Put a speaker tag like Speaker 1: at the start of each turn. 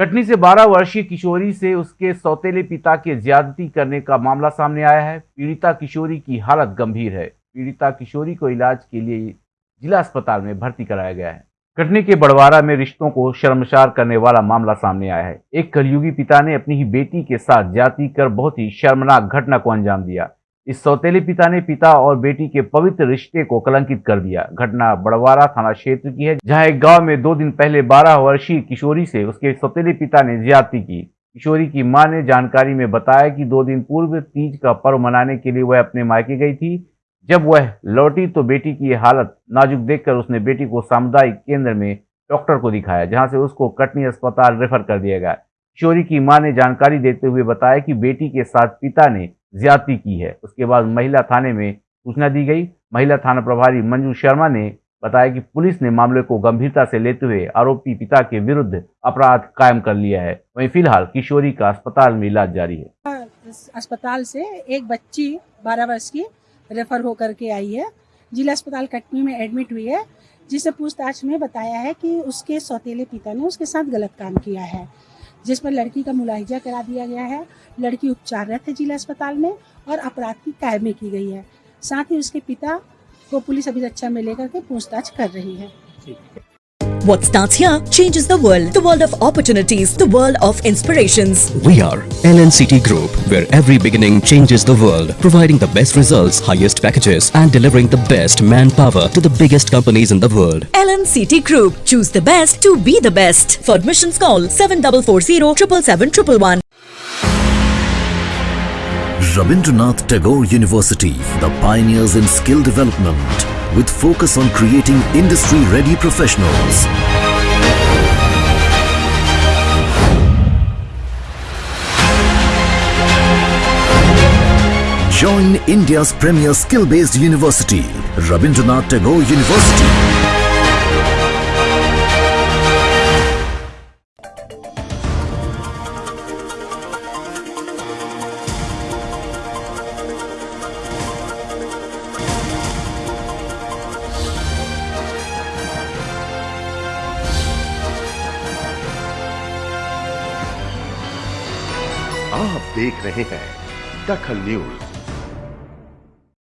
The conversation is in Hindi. Speaker 1: कटनी से 12 वर्षीय किशोरी से उसके सौतेले पिता के ज्यादती करने का मामला सामने आया है पीड़िता किशोरी की हालत गंभीर है पीड़िता किशोरी को इलाज के लिए जिला अस्पताल में भर्ती कराया गया है कटनी के बड़वारा में रिश्तों को शर्मसार करने वाला मामला सामने आया है एक कलयुगी पिता ने अपनी ही बेटी के साथ जाति कर बहुत ही शर्मनाक घटना को अंजाम दिया इस सौतेले पिता ने पिता और बेटी के पवित्र रिश्ते को कलंकित कर दिया घटना बड़वारा थाना क्षेत्र की है जहां एक गांव में दो दिन पहले 12 वर्षीय किशोरी से उसके सौतेले पिता ने ज्यादती की किशोरी की मां ने जानकारी में बताया कि दो दिन पूर्व तीज का पर्व मनाने के लिए वह अपने मायके गई थी जब वह लौटी तो बेटी की हालत नाजुक देखकर उसने बेटी को सामुदायिक केंद्र में डॉक्टर को दिखाया जहाँ से उसको कटनी अस्पताल रेफर कर दिया गया किशोरी की माँ ने जानकारी देते हुए बताया कि बेटी के साथ पिता ने ज्यादती की है उसके बाद महिला थाने में सूचना दी गई महिला थाना प्रभारी मंजू शर्मा ने बताया कि पुलिस ने मामले को गंभीरता से लेते हुए आरोपी पिता के विरुद्ध अपराध कायम कर लिया है वहीं फिलहाल किशोरी का अस्पताल में इलाज जारी है
Speaker 2: अस्पताल से एक बच्ची बारह वर्ष की रेफर होकर के आई है जिला अस्पताल कटनी में एडमिट हुई है जिसे पूछताछ में बताया है कि उसके सौतेले पिता ने उसके साथ गलत काम किया है जिस पर लड़की का मुलाहिजा करा दिया गया है लड़की उपचाररत है जिला अस्पताल में और अपराध की कायमी की गई है साथ ही उसके पिता को पुलिस रक्षा अच्छा में लेकर के पूछताछ कर रही है ठीक
Speaker 3: है What starts here changes the world. The world of opportunities. The world of inspirations.
Speaker 4: We are LNCT Group, where every beginning changes the world, providing the best results, highest packages and delivering the best manpower to the biggest companies in the world.
Speaker 3: LNCT Group. Choose the best to be the best. For admissions call 7440
Speaker 4: Rabindranath Tagore University, the pioneers in skill development with focus on creating industry-ready professionals. Join India's premier skill-based university, Rabindranath Tagore University.
Speaker 1: आप देख रहे हैं दखल न्यूज